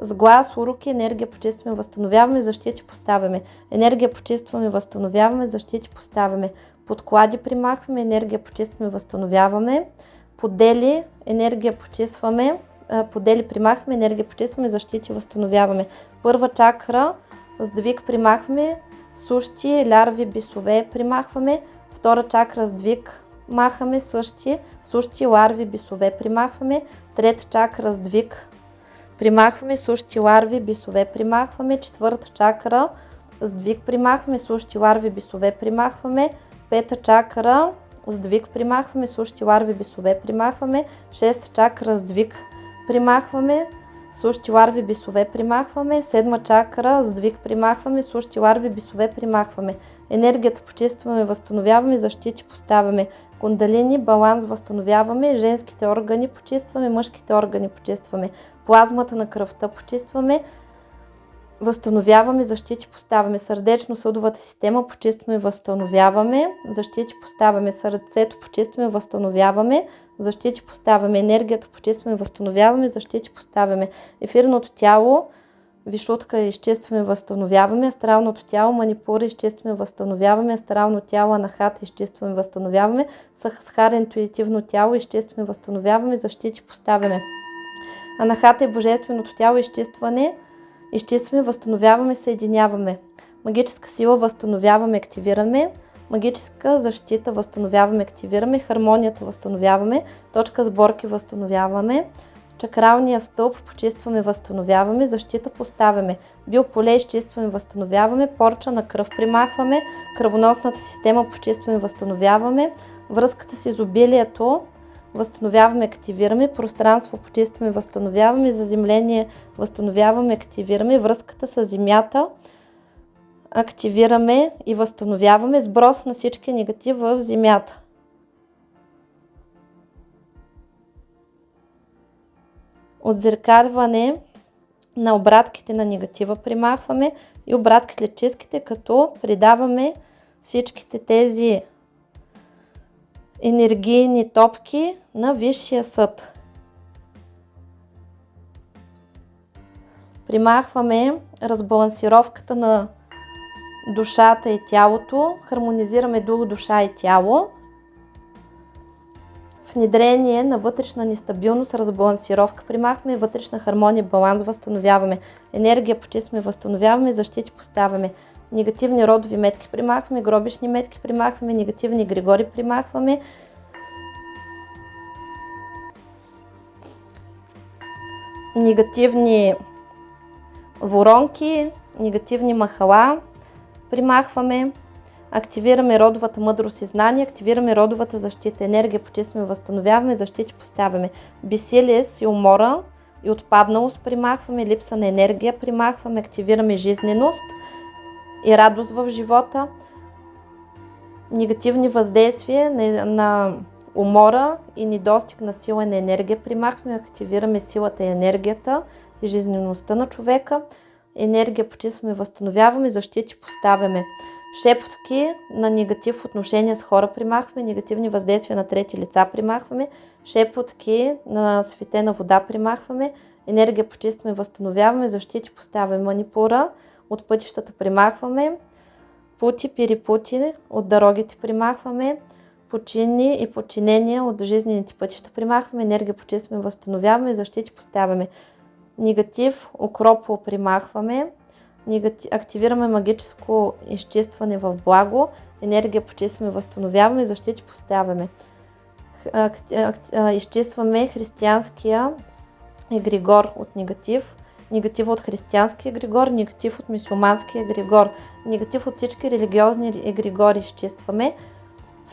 С глас, уроки, енергия почистваме, възстановяваме, защити поставяме. Енергия почистваме, възстановяваме, защити поставяме. Подклади примахваме, енергия почистваме, възстановяваме. Подели, енергия почистваме, подели примахваме, енергия почистваме, защити възстановяваме. Първа чакра, сдвиг примахваме, сущи, лярви, бисове примахваме. Втора чакра, сдвиг махаме, същи, сущи, ларви, бисове примахваме. Трета чакра, сдвиг Примахваме сущи ларви, бисове примахваме. Четвърта чакра, сдвиг примахваме, сущи ларви, бисове примахваме. Пета чакра, сдвиг примахваме, сущи ларви, бисове примахваме. Шеста чакра, сдвиг примахваме, сущи ларви, бисове примахваме, седма чакра, сдвиг примахваме, сущи ларви, бисове примахваме. Енергията почистваме, възстановяваме, защити поставяме. Кундалини, баланс възстановяваме, женските органи почистваме, мъжките органи почистваме. Плазмата на кръвта почистваме, възстановяваме, защити поставяме. Сърдечно-съдовата система почистваме, възстановяваме, защити поставяме. Сърцето почистваме, възстановяваме, защити поставяме. Енергията почистваме, възстановяваме, защити поставяме. Ефирното тяло, вишутка изчистваме, възстановяваме. Астралното тяло, манипура изчистваме, възстановяваме. Астрално тяло, анахата изчистваме, възстановяваме. Сахара, интуитивно тяло изчистваме, възстановяваме, защити поставяме. Анахата е божественото тяло, изчистване, изчистваме, възстановяваме, съединяваме. Магическа сила възстановяваме, активираме. Магическа защита възстановяваме, активираме. Хармонията възстановяваме. Точка сборки възстановяваме. Чакралния стълб почистваме, възстановяваме. Защита поставяме. Биополе изчистваме, възстановяваме. Порча на кръв примахваме. Кръвоносната система почистваме, възстановяваме. Връзката с изобилието възстановяваме, активираме, пространство почистваме, възстановяваме, заземление възстановяваме, активираме, връзката с земята активираме и възстановяваме, сброс на всички негатив в земята. Отзеркарване на обратките на негатива примахваме и обратки след чистките, като придаваме всичките тези енергийни топки на Висшия съд. Примахваме разбалансировката на душата и тялото, хармонизираме дух, душа и тяло. Внедрение на вътрешна нестабилност, разбалансировка примахваме, вътрешна хармония, баланс възстановяваме, енергия почистваме, възстановяваме, защити поставяме, негативни родови метки примахваме, гробишни метки примахваме, негативни григори примахваме. Негативни воронки, негативни махала примахваме. Активираме родовата мъдрост и знание, активираме родовата защита, енергия почистваме, възстановяваме, защити поставяме. Бесилие и умора и отпадналост примахваме, липса на енергия примахваме, активираме жизненост – и радост в живота, негативни въздействия на, на умора и недостиг на сила и на енергия. Примахваме, активираме силата и енергията и жизнеността на човека. Енергия почистваме, възстановяваме, защити поставяме. Шепотки на негатив отношения с хора примахваме, негативни въздействия на трети лица примахваме, шепотки на светена вода примахваме, енергия почистваме, възстановяваме, защити поставяме манипура, от пътищата примахваме, пути, перепути от дорогите примахваме, почини и подчинения от жизнените пътища примахваме, енергия почистваме, възстановяваме, защити поставяме. Негатив, окропо примахваме, негатив, активираме магическо изчистване в благо, енергия почистваме, възстановяваме, защити поставяме. Изчистваме християнския егригор от негатив, негатив от християнския егрегор, негатив от мусулманския егрегор, негатив от всички религиозни егрегори изчистваме.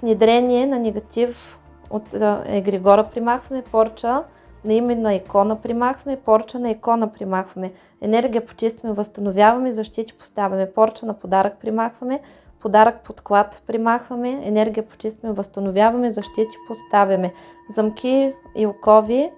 Внедрение на негатив от егрегора примахваме, порча на име на икона примахваме, порча на икона примахваме, енергия почистваме, възстановяваме, защити поставяме, порча на подарък примахваме, подарък подклад примахваме, енергия почистваме, възстановяваме, защити поставяме, замки и окови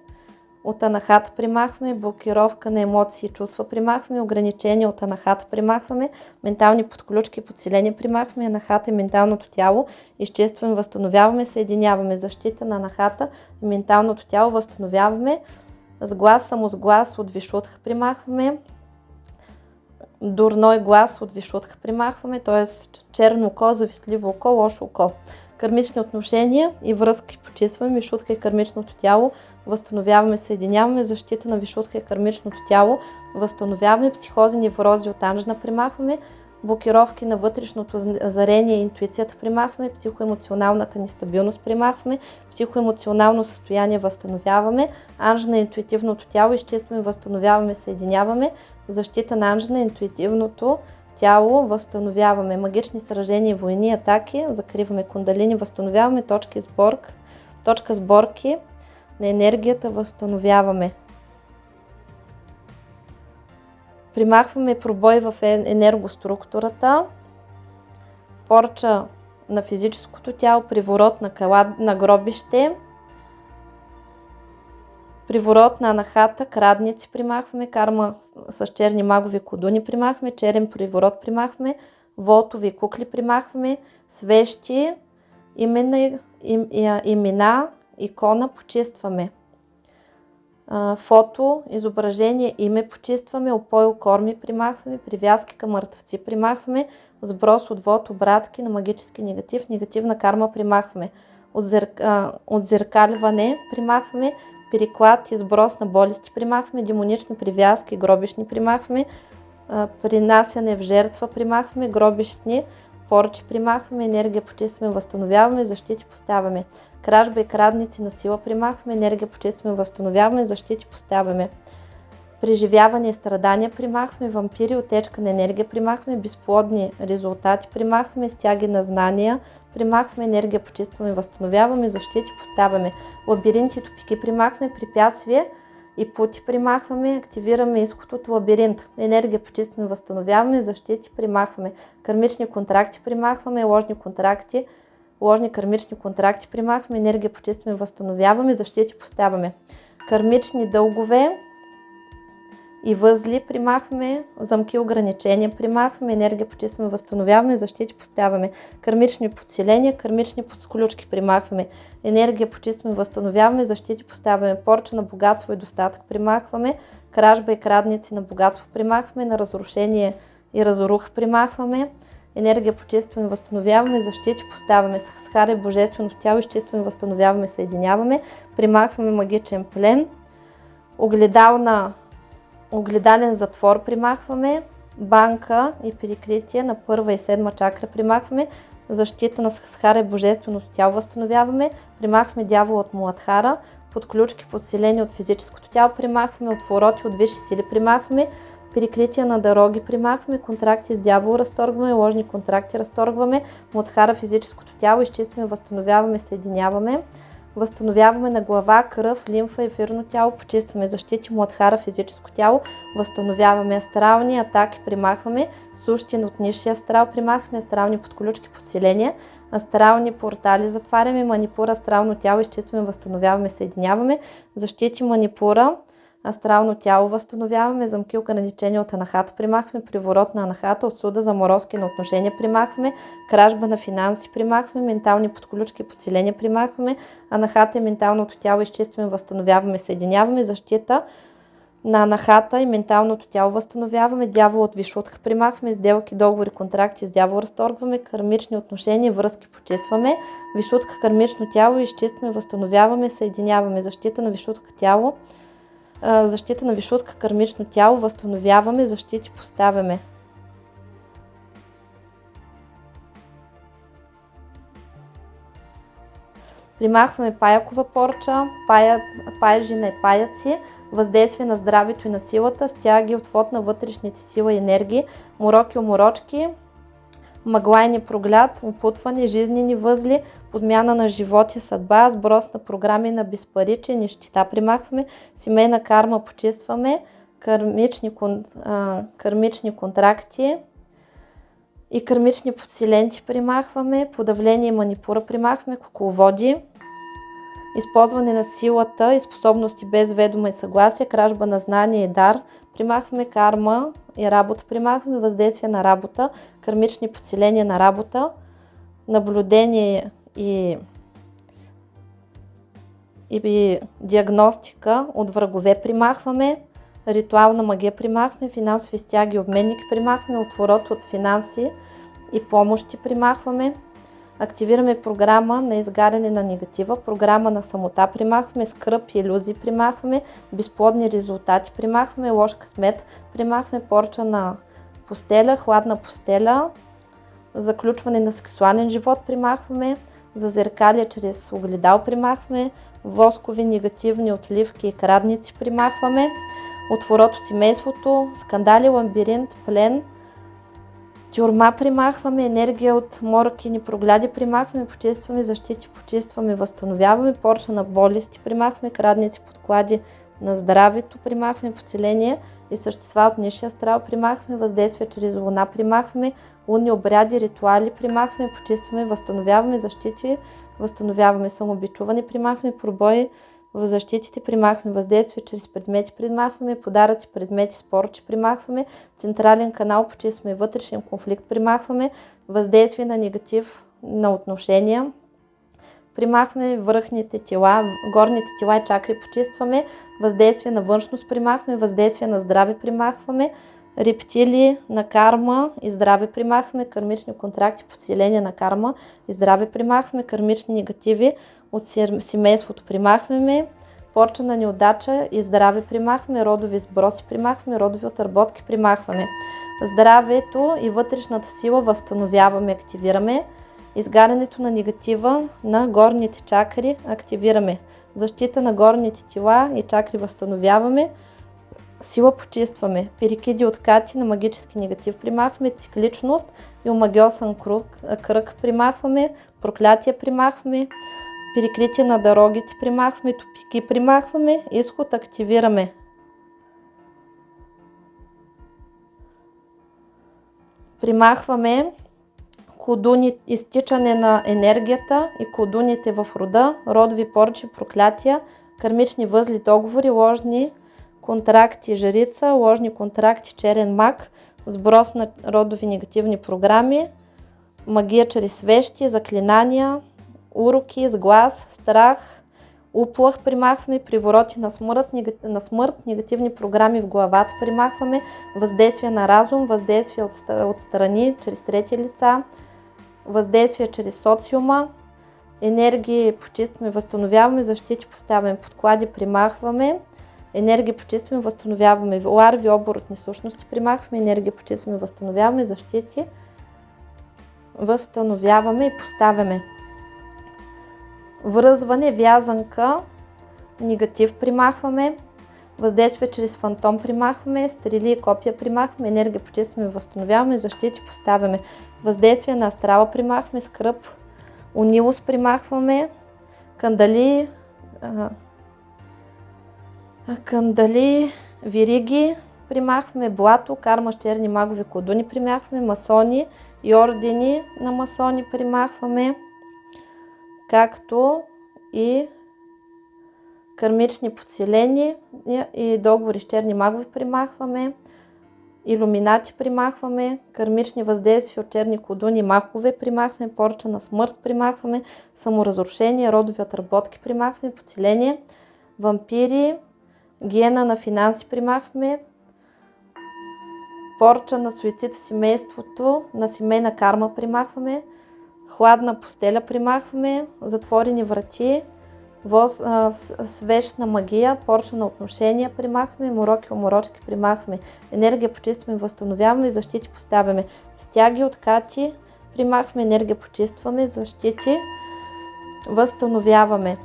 от анахата примахваме, блокировка на емоции и чувства примахваме, ограничения от анахата примахваме, ментални подключки, подселени примахваме, анахата и менталното тяло, изчистваме, възстановяваме, съединяваме защита на анахата и менталното тяло, възстановяваме, с глас, самосглас от вишутха примахваме, дурной глас от вишутха примахваме, т.е. черно око, завистливо око, лошо око кармични отношения и връзки почистваме, вишутка и кармичното тяло, възстановяваме, съединяваме. Защита на вишутка и кармичното тяло, възстановяваме. Психози, неврози от анжна примахваме, блокировки на вътрешното зарение и интуицията примахваме, психоемоционалната нестабилност примахваме, психоемоционално състояние възстановяваме, анж на интуитивното тяло изчистваме, възстановяваме, съединяваме, защита на анж на интуитивното тяло, възстановяваме магични сражения, войни, атаки, закриваме кундалини, възстановяваме точки сборк, точка сборки на енергията, възстановяваме. Примахваме пробой в енергоструктурата, порча на физическото тяло, приворот на, кала, на гробище, приворот на анахата, крадници примахваме, карма с черни магови кодуни примахваме, черен приворот примахваме, волтови кукли примахваме, свещи, имена, им, имена, икона почистваме. Фото, изображение, име почистваме, опой, корми примахваме, привязки към мъртвци примахваме, сброс, отвод, обратки на магически негатив, негативна карма примахваме, отзеркаливане примахваме, переклад и сброс на болести примахваме, демонични привязки, гробишни примахваме, принасяне в жертва примахваме, гробищни, порчи примахваме, енергия почистваме, възстановяваме, защити поставяме. Кражба и крадници на сила примахваме, енергия почистваме, възстановяваме, защити поставяме. Преживяване и страдания примахваме, вампири, отечка на енергия примахваме, безплодни резултати примахваме, стяги на знания, примахваме енергия, почистваме, възстановяваме, защити поставяме. Лабиринти и топики примахваме, препятствия, и пути примахваме, активираме изход от лабиринт. Енергия почистваме, възстановяваме, защити примахваме. Кармични контракти примахваме, ложни контракти, ложни кармични контракти примахваме, енергия почистваме, възстановяваме, защити поставяме. Кармични дългове, и възли примахваме, замки ограничения примахваме, енергия почистваме, възстановяваме, защити поставяме, кармични подселения, кармични подсключки примахваме, енергия почистваме, възстановяваме, защити поставяме, порча на богатство и достатък примахваме, кражба и крадници на богатство примахваме, на разрушение и разрух примахваме, енергия почистваме, възстановяваме, защити поставяме, с харе божествено тяло, изчистваме, възстановяваме, съединяваме, примахваме магичен плен, огледална огледален затвор примахваме, банка и перекритие на първа и седма чакра примахваме, защита на Схара и Божественото тяло възстановяваме, примахваме дявола от Муладхара, подключки подселени от физическото тяло примахваме, отвороти от висши сили примахваме, перекрития на дороги примахваме, контракти с дявол разторгваме, ложни контракти разторгваме, Муладхара физическото тяло изчистваме, възстановяваме, съединяваме. Възстановяваме на глава, кръв, лимфа, ефирно тяло, почистваме защити, младхара, физическо тяло, възстановяваме астрални атаки, примахваме, сущи от нишия астрал, примахваме астрални подключки, подселения, астрални портали, затваряме манипура, астрално тяло, изчистваме, възстановяваме, съединяваме, защити манипура, астрално тяло възстановяваме, замки ограничения от анахата примахваме, приворот на анахата, отсуда, заморозки на отношения примахваме, кражба на финанси примахваме, ментални подключки, подсиления примахваме, анахата и менталното тяло изчистваме, възстановяваме, съединяваме, защита на анахата и менталното тяло възстановяваме, дявол от вишутка примахваме, сделки, договори, контракти с дявол разторгваме, кармични отношения, връзки почистваме, вишутка, кармично тяло изчистваме, възстановяваме, съединяваме, защита на вишутка тяло, защита на вишутка, кармично тяло, възстановяваме, защити поставяме. Примахваме паякова порча, пая, паяжина и паяци, въздействие на здравето и на силата, стяги, отвод на вътрешните сила и енергии, мороки, уморочки, мъглайни прогляд, опутване, жизнени възли, подмяна на живот и съдба, сброс на програми на безпариче, нищита примахваме, семейна карма почистваме, кърмични, а, кърмични контракти и кърмични подсиленти примахваме, подавление и манипура примахваме, кукловоди, използване на силата и способности без ведома и съгласие, кражба на знание и дар, примахваме карма и работа, примахваме въздействие на работа, кармични подселения на работа, наблюдение и, и диагностика от врагове примахваме, ритуална магия примахваме, финансови стяги, обменники примахваме, отворот от финанси и помощи примахваме, Активираме програма на изгаряне на негатива, програма на самота примахваме, скръп и иллюзии примахваме, безплодни резултати примахваме, лош късмет примахваме, порча на постеля, хладна постеля, заключване на сексуален живот примахваме, зазеркалия чрез огледал примахваме, воскови негативни отливки и крадници примахваме, отворот от семейството, скандали, ламбиринт, плен – Тюрма примахваме, енергия от морокини прогляди примахваме, почистваме защити, почистваме, възстановяваме, порча на болести примахваме, крадници, подклади на здравето примахваме, поцеление, и същества от нишия астрал примахваме, въздействие чрез луна примахваме, лунни обряди, ритуали примахваме, почистваме, възстановяваме защити, възстановяваме самобичуване, примахваме пробои, в защитите примахваме въздействие чрез предмети, примахваме подаръци, предмети, спорчи, примахваме. Централен канал, почистваме вътрешен конфликт, примахваме. Въздействие на негатив на отношения, примахваме върхните тела, горните тела и чакри почистваме, въздействие на външност примахваме, въздействие на здраве примахваме, рептили на карма и здраве примахваме, кармични контракти, подсиление на карма и здраве примахваме, кармични негативи от семейството примахваме, порча на неудача и здраве примахваме, родови сброси примахваме, родови отработки примахваме. Здравето и вътрешната сила възстановяваме, активираме. Изгарянето на негатива на горните чакри активираме. Защита на горните тела и чакри възстановяваме. Сила почистваме. Перикиди откати на магически негатив примахваме. Цикличност и омагиосен кръг, кръг примахваме. Проклятие примахваме. Перекритие на дорогите примахваме. Топики примахваме. Изход активираме. Примахваме кодуни, изтичане на енергията и кодуните в рода, родови порчи, проклятия, кармични възли, договори, ложни контракти, жрица, ложни контракти, черен мак, сброс на родови негативни програми, магия чрез свещи, заклинания, уроки, сглас, страх, уплах примахваме, привороти на смърт, на смърт, негативни програми в главата примахваме, въздействие на разум, въздействие от, от страни, чрез трети лица, въздействие чрез социума, енергии почистваме, възстановяваме, защити поставяме, подклади примахваме, енергия почистваме, възстановяваме, ларви, оборотни същности примахваме, енергия почистваме, възстановяваме, защити, възстановяваме и поставяме. Връзване, вязанка, негатив примахваме, въздействие чрез фантом примахваме, стрели и копия примахваме, енергия почистваме, възстановяваме, защити поставяме, въздействие на астрала примахваме, скръп, унилост примахваме, кандали, а, кандали, вириги примахваме, блато, карма черни магови кодуни примахваме, масони и ордени на масони примахваме, както и кармични подселени и договори с черни магови примахваме, иллюминати примахваме, кармични въздействия от черни кодуни, махове примахваме, порча на смърт примахваме, саморазрушение, родови отработки примахваме, подселение, вампири, гена на финанси примахваме, порча на суицид в семейството, на семейна карма примахваме, хладна постеля примахваме, затворени врати, воз, а, магия, порча на отношения примахваме, мороки, оморочки примахваме, енергия почистваме, възстановяваме, защити поставяме, стяги, откати, примахваме, енергия почистваме, защити, възстановяваме.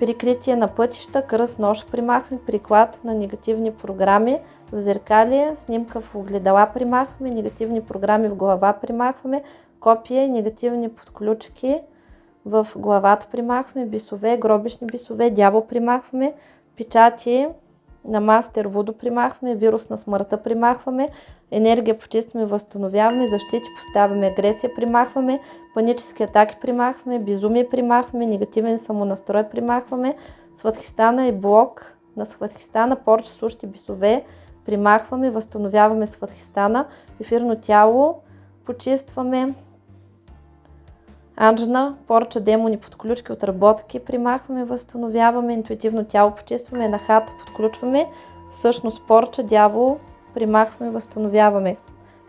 Прикритие на пътища, кръст, нож примахваме, приклад на негативни програми, зеркалие, снимка в огледала примахваме, негативни програми в глава примахваме, копия и негативни подключки, в главата примахваме, бисове, гробишни бисове, дявол примахваме, печати на мастер водо примахваме, вирус на смъртта примахваме, енергия почистваме, възстановяваме, защити поставяме, агресия примахваме, панически атаки примахваме, безумие примахваме, негативен самонастрой примахваме, сватхистана и блок на сватхистана, порче, сущи бисове примахваме, възстановяваме сватхистана, ефирно тяло, почистваме, Анджна, порча, демони, подключки, отработки, примахваме, възстановяваме, интуитивно тяло почистваме, на хата подключваме, същност порча, дявол, примахваме, възстановяваме,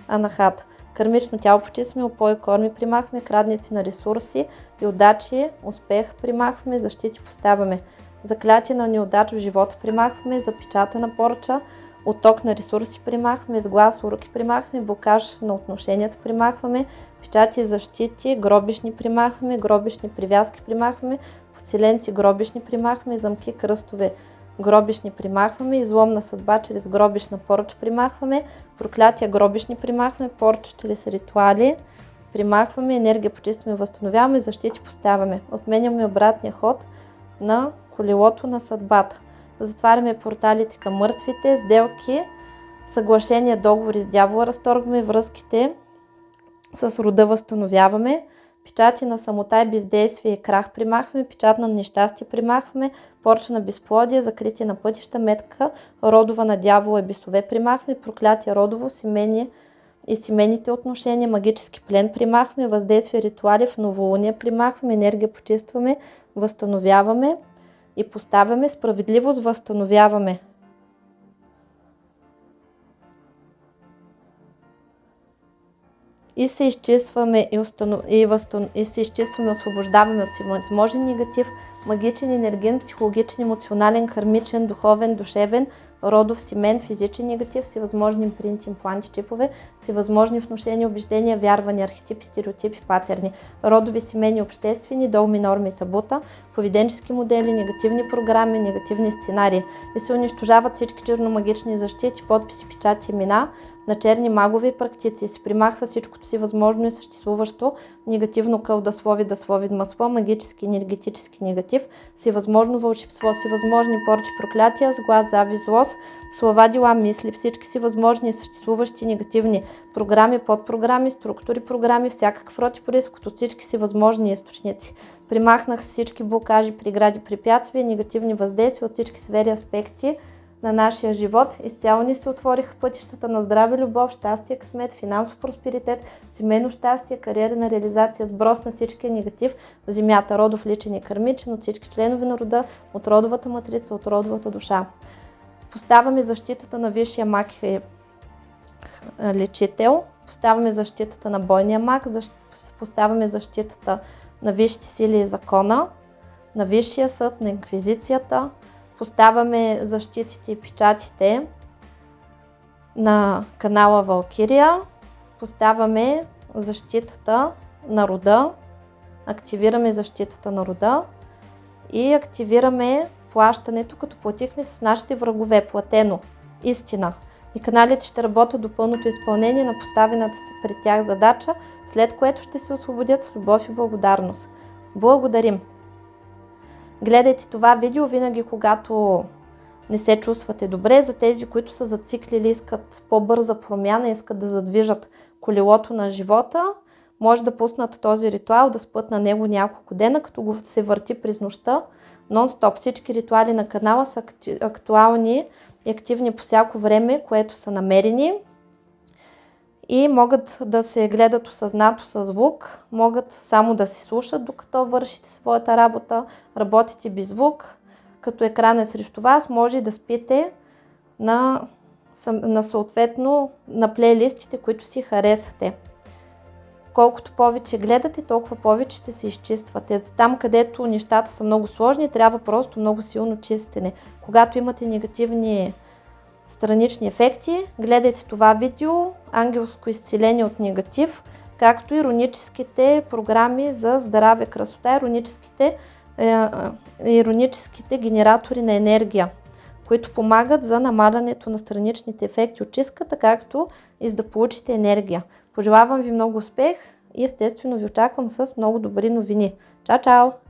анахата. Кармично тяло почистваме, опои, корми примахваме, крадници на ресурси и удачи, успех примахваме, защити поставяме. Заклятие на неудача в живота примахваме, запечатана порча, отток на ресурси примахваме, с глас, уроки примахваме, блокаж на отношенията примахваме, печати, защити, гробишни примахваме, гробишни привязки примахваме, поцеленци гробишни примахваме, замки, кръстове гробишни примахваме, излом на съдба чрез гробишна поръч примахваме, проклятия гробишни примахваме, поръч чрез ритуали примахваме, енергия почистваме, възстановяваме, защити поставяме. Отменяме обратния ход на колелото на съдбата. Затваряме порталите към мъртвите, сделки, съглашения, договори с дявола разторгваме, връзките с рода възстановяваме, печати на самота и бездействие и крах примахваме, печат на нещастие примахваме, порча на безплодие, закритие на пътища, метка, родова на дявола и бесове примахваме, проклятие родово, семейни и семейните отношения, магически плен примахваме, въздействие ритуали в новолуние примахваме, енергия почистваме, възстановяваме и поставяме, справедливост възстановяваме. и се изчистваме и, установ... и, възстан... и се изчистваме, освобождаваме от всевъзможен негатив, магичен, енерген, психологичен, емоционален, кармичен, духовен, душевен, родов, семен, физичен негатив, всевъзможни импринти, импланти, чипове, всевъзможни внушения, убеждения, вярвания, архетипи, стереотипи, патерни, родови, семейни, обществени, догми, норми, табута, поведенчески модели, негативни програми, негативни сценарии. И се унищожават всички черномагични защити, подписи, печати, имена, на черни магови практици. Се примахва всичкото си възможно и съществуващо. Негативно кълдаслови, да слови масло, магически, енергетически негатив, си възможно вълшебство, си възможни порчи, проклятия, сглаз, зави, злост, слова, дела, мисли, всички си възможни и съществуващи негативни програми, подпрограми, структури, програми, всякакъв протипориск от всички си възможни източници. Примахнах всички блокажи, прегради, препятствия, негативни въздействия от всички сфери, аспекти, на нашия живот. Изцяло ни се отвориха пътищата на здраве, любов, щастие, късмет, финансов просперитет, семейно щастие, кариерна реализация, сброс на всичкия негатив в земята, родов, личен и кърмичен, от всички членове на рода, от родовата матрица, от родовата душа. Поставяме защитата на висшия мак и лечител, поставяме защитата на бойния мак, поставяме защитата на висшите сили и закона, на Висшия съд, на инквизицията, поставяме защитите и печатите на канала Валкирия, поставяме защитата на рода, активираме защитата на рода и активираме плащането, като платихме с нашите врагове, платено, истина. И каналите ще работят до пълното изпълнение на поставената си пред тях задача, след което ще се освободят с любов и благодарност. Благодарим! Гледайте това видео винаги, когато не се чувствате добре. За тези, които са зациклили, искат по-бърза промяна, искат да задвижат колелото на живота, може да пуснат този ритуал, да спът на него няколко дена, като го се върти през нощта. Нон-стоп всички ритуали на канала са актуални и активни по всяко време, което са намерени и могат да се гледат осъзнато с звук, могат само да се слушат докато вършите своята работа, работите без звук, като екран е срещу вас, може да спите на, на съответно на плейлистите, които си харесате. Колкото повече гледате, толкова повече ще се изчиствате. Там, където нещата са много сложни, трябва просто много силно чистене. Когато имате негативни странични ефекти, гледайте това видео, ангелско изцеление от негатив, както ироническите програми за здраве, красота, ироническите, е, ироническите генератори на енергия, които помагат за намалянето на страничните ефекти от чистката, както и за да получите енергия. Пожелавам ви много успех и естествено ви очаквам с много добри новини. Чао, чао!